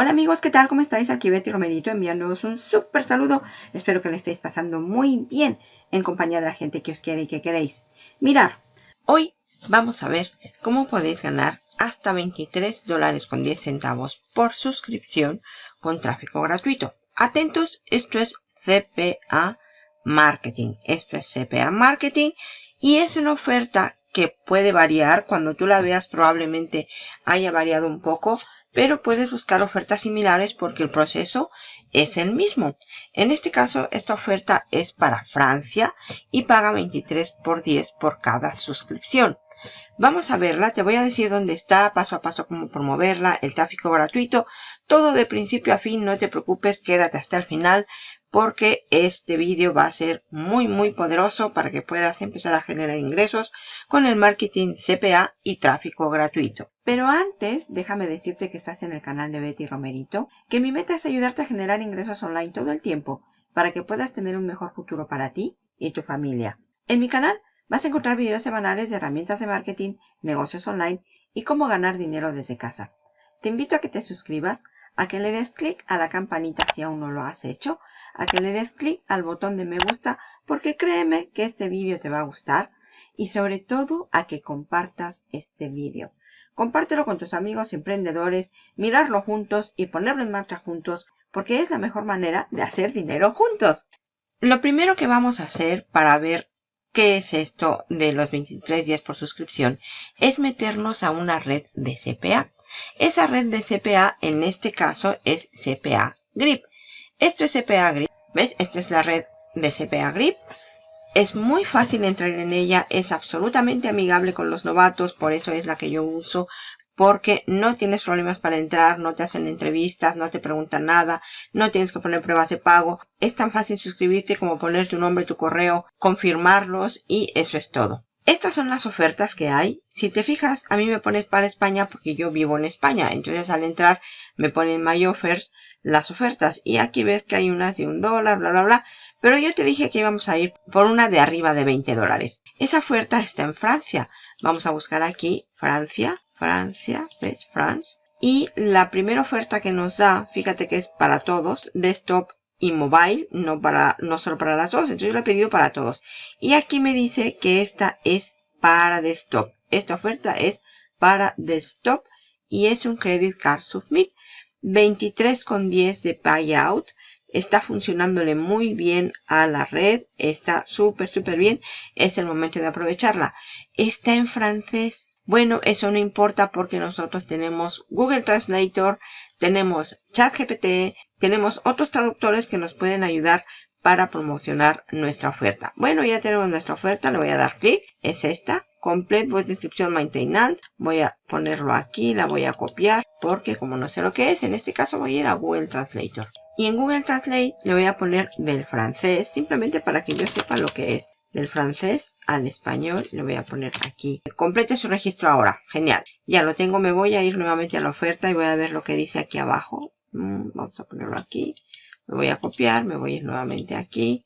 Hola amigos, ¿qué tal? ¿Cómo estáis? Aquí Betty Romerito enviándoos un súper saludo. Espero que le estéis pasando muy bien en compañía de la gente que os quiere y que queréis. Mirar, hoy vamos a ver cómo podéis ganar hasta 23 dólares con 10 centavos por suscripción con tráfico gratuito. Atentos, esto es CPA Marketing. Esto es CPA Marketing y es una oferta que puede variar. Cuando tú la veas probablemente haya variado un poco pero puedes buscar ofertas similares porque el proceso es el mismo. En este caso, esta oferta es para Francia y paga 23 por 10 por cada suscripción. Vamos a verla, te voy a decir dónde está, paso a paso cómo promoverla, el tráfico gratuito, todo de principio a fin, no te preocupes, quédate hasta el final porque este vídeo va a ser muy muy poderoso para que puedas empezar a generar ingresos con el marketing CPA y tráfico gratuito. Pero antes, déjame decirte que estás en el canal de Betty Romerito, que mi meta es ayudarte a generar ingresos online todo el tiempo para que puedas tener un mejor futuro para ti y tu familia. En mi canal vas a encontrar videos semanales de herramientas de marketing, negocios online y cómo ganar dinero desde casa. Te invito a que te suscribas, a que le des clic a la campanita si aún no lo has hecho, a que le des clic al botón de me gusta porque créeme que este vídeo te va a gustar y sobre todo a que compartas este vídeo. Compártelo con tus amigos emprendedores, mirarlo juntos y ponerlo en marcha juntos porque es la mejor manera de hacer dinero juntos. Lo primero que vamos a hacer para ver qué es esto de los 23 días por suscripción es meternos a una red de CPA. Esa red de CPA en este caso es CPA Grip. Esto es CPA Grip. ¿Ves? Esta es la red de CPA Grip. Es muy fácil entrar en ella, es absolutamente amigable con los novatos, por eso es la que yo uso, porque no tienes problemas para entrar, no te hacen entrevistas, no te preguntan nada, no tienes que poner pruebas de pago. Es tan fácil suscribirte como poner tu nombre, tu correo, confirmarlos y eso es todo. Estas son las ofertas que hay. Si te fijas, a mí me pones para España porque yo vivo en España. Entonces al entrar me ponen My Offers las ofertas. Y aquí ves que hay unas de un dólar, bla, bla, bla. Pero yo te dije que íbamos a ir por una de arriba de 20 dólares. Esa oferta está en Francia. Vamos a buscar aquí Francia, Francia, ¿ves? France. Y la primera oferta que nos da, fíjate que es para todos, desktop y mobile, no, para, no solo para las dos. Entonces yo lo he pedido para todos. Y aquí me dice que esta es para desktop. Esta oferta es para desktop y es un credit card submit. 23,10 de payout. Está funcionándole muy bien a la red. Está súper, súper bien. Es el momento de aprovecharla. Está en francés. Bueno, eso no importa porque nosotros tenemos Google Translator, tenemos ChatGPT, tenemos otros traductores que nos pueden ayudar para promocionar nuestra oferta. Bueno, ya tenemos nuestra oferta, le voy a dar clic, es esta, Complete Voice Description Maintenance, voy a ponerlo aquí, la voy a copiar, porque como no sé lo que es, en este caso voy a ir a Google Translator. Y en Google Translate le voy a poner del francés, simplemente para que yo sepa lo que es. Del francés al español, le voy a poner aquí. Complete su registro ahora. Genial. Ya lo tengo, me voy a ir nuevamente a la oferta y voy a ver lo que dice aquí abajo. Mm, vamos a ponerlo aquí. Me voy a copiar, me voy a ir nuevamente aquí.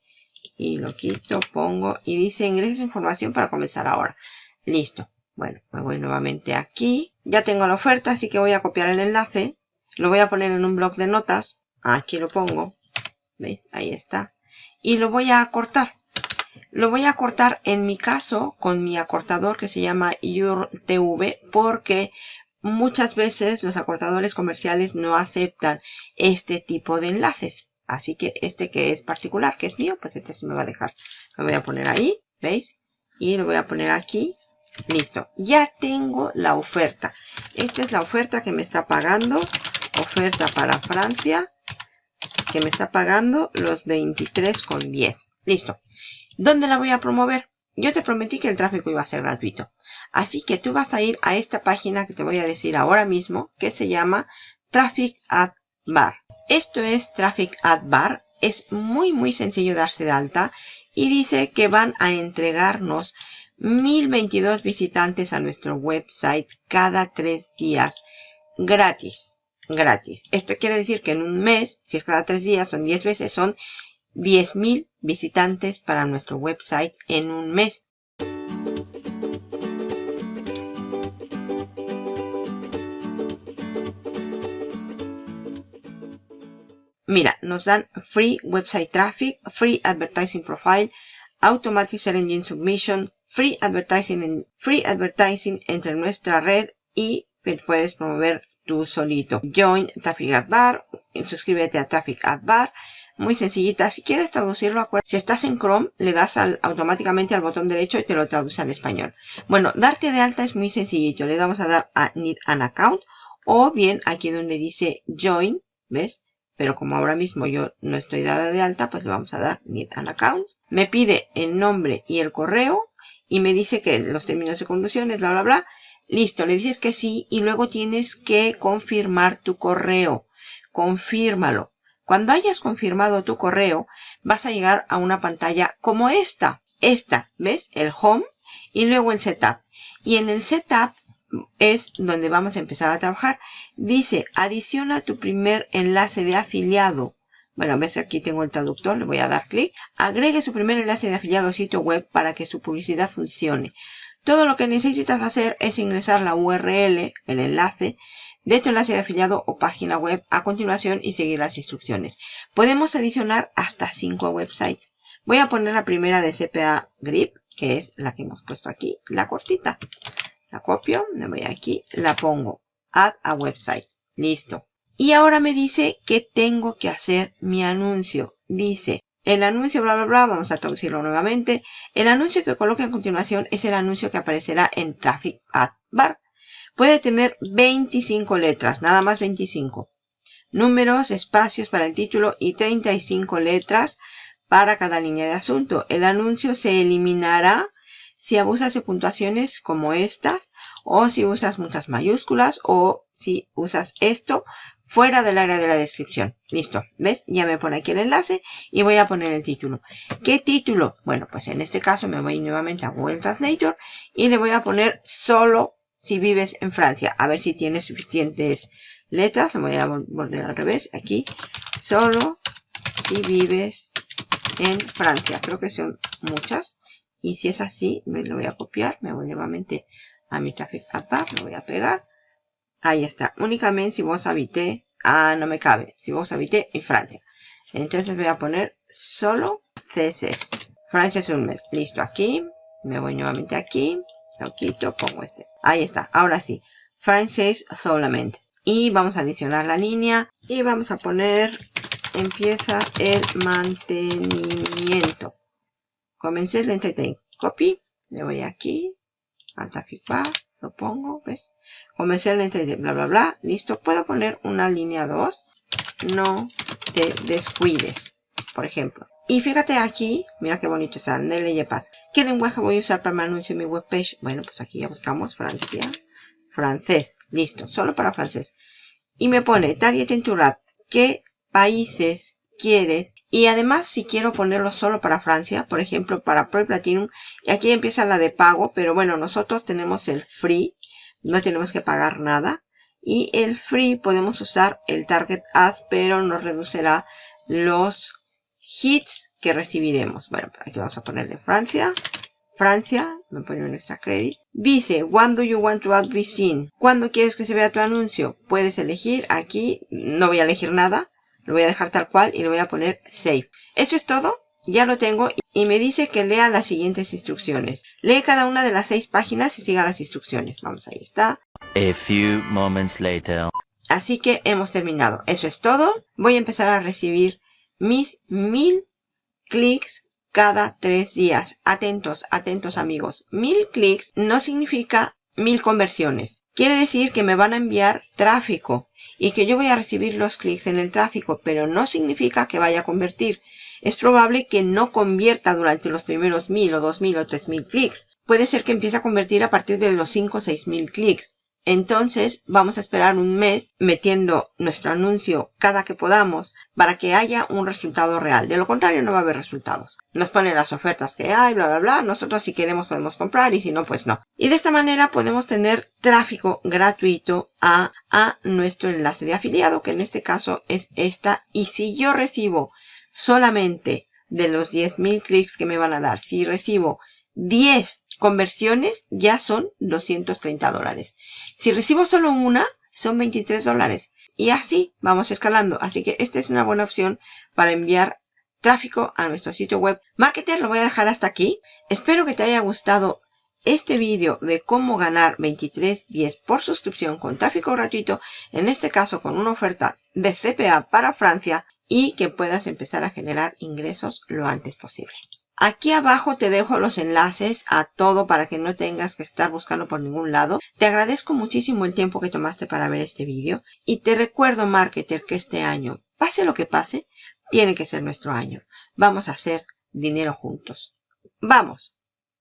Y lo quito, pongo y dice ingreses información para comenzar ahora. Listo. Bueno, me voy nuevamente aquí. Ya tengo la oferta, así que voy a copiar el enlace. Lo voy a poner en un blog de notas. Aquí lo pongo. ¿Veis? Ahí está. Y lo voy a cortar. Lo voy a cortar en mi caso con mi acortador que se llama URTV porque muchas veces los acortadores comerciales no aceptan este tipo de enlaces. Así que este que es particular, que es mío, pues este se me va a dejar. Lo voy a poner ahí, ¿veis? Y lo voy a poner aquí. Listo. Ya tengo la oferta. Esta es la oferta que me está pagando. Oferta para Francia. Que me está pagando los 23,10. Listo. ¿Dónde la voy a promover? Yo te prometí que el tráfico iba a ser gratuito. Así que tú vas a ir a esta página que te voy a decir ahora mismo, que se llama Traffic Ad Bar. Esto es Traffic Ad Bar. Es muy muy sencillo darse de alta y dice que van a entregarnos 1022 visitantes a nuestro website cada tres días gratis. Gratis. Esto quiere decir que en un mes, si es cada tres días, son 10 veces, son 10.000 visitantes para nuestro website en un mes. mira, nos dan Free Website Traffic, Free Advertising Profile, Automatic Search Engine Submission, Free Advertising, free advertising entre nuestra red y puedes promover tú solito. Join Traffic Ad Bar, suscríbete a Traffic Ad Bar. Muy sencillita. Si quieres traducirlo, si estás en Chrome, le das automáticamente al botón derecho y te lo traduce al español. Bueno, darte de alta es muy sencillito. Le damos a dar a Need an Account o bien aquí donde dice Join, ¿ves? Pero como ahora mismo yo no estoy dada de alta, pues le vamos a dar Need an Account. Me pide el nombre y el correo y me dice que los términos de conducciones, bla, bla, bla. Listo, le dices que sí y luego tienes que confirmar tu correo. Confírmalo. Cuando hayas confirmado tu correo, vas a llegar a una pantalla como esta. Esta, ¿ves? El home y luego el setup. Y en el setup es donde vamos a empezar a trabajar. Dice, adiciona tu primer enlace de afiliado. Bueno, ves aquí tengo el traductor, le voy a dar clic. Agregue su primer enlace de afiliado a sitio web para que su publicidad funcione. Todo lo que necesitas hacer es ingresar la URL, el enlace, de tu enlace de afiliado o página web a continuación y seguir las instrucciones. Podemos adicionar hasta 5 websites. Voy a poner la primera de CPA Grip, que es la que hemos puesto aquí, la cortita. La copio, me voy aquí, la pongo. Add a website. Listo. Y ahora me dice que tengo que hacer mi anuncio. Dice, el anuncio, bla, bla, bla, vamos a traducirlo nuevamente. El anuncio que coloque a continuación es el anuncio que aparecerá en Traffic Ad Bar. Puede tener 25 letras, nada más 25. Números, espacios para el título y 35 letras para cada línea de asunto. El anuncio se eliminará si abusas de puntuaciones como estas o si usas muchas mayúsculas o si usas esto fuera del área de la descripción. Listo, ¿ves? Ya me pone aquí el enlace y voy a poner el título. ¿Qué título? Bueno, pues en este caso me voy nuevamente a Google Translator y le voy a poner solo si vives en Francia. A ver si tiene suficientes letras. Lo voy a volver al revés. Aquí, solo si vives en Francia. Creo que son muchas. Y si es así, me lo voy a copiar. Me voy nuevamente a mi Traffic App. Lo voy a pegar. Ahí está. Únicamente si vos habité. Ah, no me cabe. Si vos habité en Francia. Entonces voy a poner solo CSS. Francia Sulmer. Listo. Aquí. Me voy nuevamente aquí. Lo quito. Pongo este. Ahí está. Ahora sí. Francés solamente. Y vamos a adicionar la línea. Y vamos a poner. Empieza el mantenimiento. Comencé el entertain. Copy. Me voy aquí. Al traffic bar lo pongo, ¿ves? Comercialmente, bla, bla, bla, listo. Puedo poner una línea 2, no te descuides, por ejemplo. Y fíjate aquí, mira qué bonito está, Nele Paz. ¿Qué lenguaje voy a usar para mi anuncio en mi webpage? Bueno, pues aquí ya buscamos Francia, francés, listo, solo para francés. Y me pone Target Rat, ¿qué países quieres? Y además, si quiero ponerlo solo para Francia, por ejemplo, para Pro Platinum, y aquí empieza la de pago, pero bueno, nosotros tenemos el free, no tenemos que pagar nada. Y el free podemos usar el Target Ads, pero nos reducirá los hits que recibiremos. Bueno, aquí vamos a poner de Francia. Francia, me pone nuestra credit. Dice, when do you want to add this in? ¿Cuándo quieres que se vea tu anuncio? Puedes elegir aquí, no voy a elegir nada. Lo voy a dejar tal cual y le voy a poner Save. Eso es todo. Ya lo tengo y me dice que lea las siguientes instrucciones. Lee cada una de las seis páginas y siga las instrucciones. Vamos, ahí está. A few moments later. Así que hemos terminado. Eso es todo. Voy a empezar a recibir mis mil clics cada tres días. Atentos, atentos amigos. Mil clics no significa mil conversiones. Quiere decir que me van a enviar tráfico y que yo voy a recibir los clics en el tráfico, pero no significa que vaya a convertir. Es probable que no convierta durante los primeros mil o dos mil o tres mil clics. Puede ser que empiece a convertir a partir de los cinco o seis mil clics. Entonces vamos a esperar un mes metiendo nuestro anuncio cada que podamos para que haya un resultado real. De lo contrario no va a haber resultados. Nos ponen las ofertas que hay, bla, bla, bla. Nosotros si queremos podemos comprar y si no, pues no. Y de esta manera podemos tener tráfico gratuito a, a nuestro enlace de afiliado, que en este caso es esta. Y si yo recibo solamente de los 10.000 clics que me van a dar, si recibo 10 conversiones ya son 230 dólares. Si recibo solo una, son 23 dólares. Y así vamos escalando. Así que esta es una buena opción para enviar tráfico a nuestro sitio web. Marketer lo voy a dejar hasta aquí. Espero que te haya gustado este vídeo de cómo ganar 23.10 por suscripción con tráfico gratuito, en este caso con una oferta de CPA para Francia y que puedas empezar a generar ingresos lo antes posible. Aquí abajo te dejo los enlaces a todo para que no tengas que estar buscando por ningún lado. Te agradezco muchísimo el tiempo que tomaste para ver este vídeo y te recuerdo, marketer, que este año, pase lo que pase, tiene que ser nuestro año. Vamos a hacer dinero juntos. ¡Vamos!